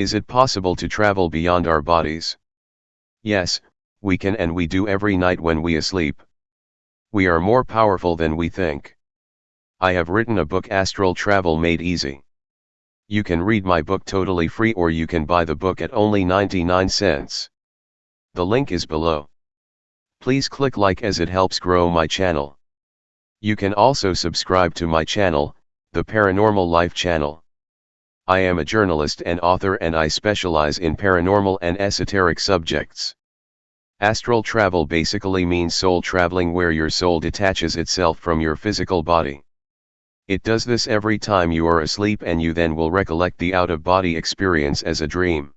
Is it possible to travel beyond our bodies? Yes, we can and we do every night when we asleep. We are more powerful than we think. I have written a book Astral Travel Made Easy. You can read my book totally free or you can buy the book at only 99 cents. The link is below. Please click like as it helps grow my channel. You can also subscribe to my channel, the Paranormal Life channel. I am a journalist and author and I specialize in paranormal and esoteric subjects. Astral travel basically means soul traveling where your soul detaches itself from your physical body. It does this every time you are asleep and you then will recollect the out-of-body experience as a dream.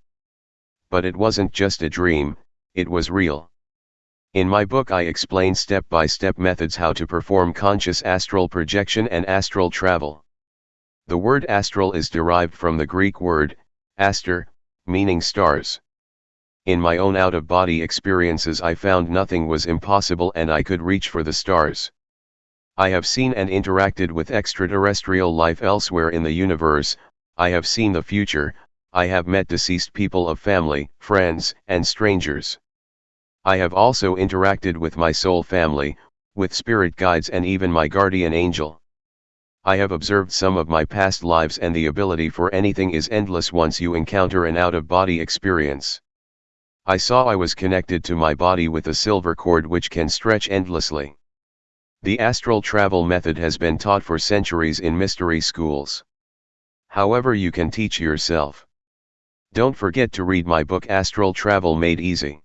But it wasn't just a dream, it was real. In my book I explain step-by-step -step methods how to perform conscious astral projection and astral travel. The word astral is derived from the Greek word, aster, meaning stars. In my own out-of-body experiences I found nothing was impossible and I could reach for the stars. I have seen and interacted with extraterrestrial life elsewhere in the universe, I have seen the future, I have met deceased people of family, friends, and strangers. I have also interacted with my soul family, with spirit guides and even my guardian angel. I have observed some of my past lives and the ability for anything is endless once you encounter an out-of-body experience. I saw I was connected to my body with a silver cord which can stretch endlessly. The astral travel method has been taught for centuries in mystery schools. However you can teach yourself. Don't forget to read my book Astral Travel Made Easy.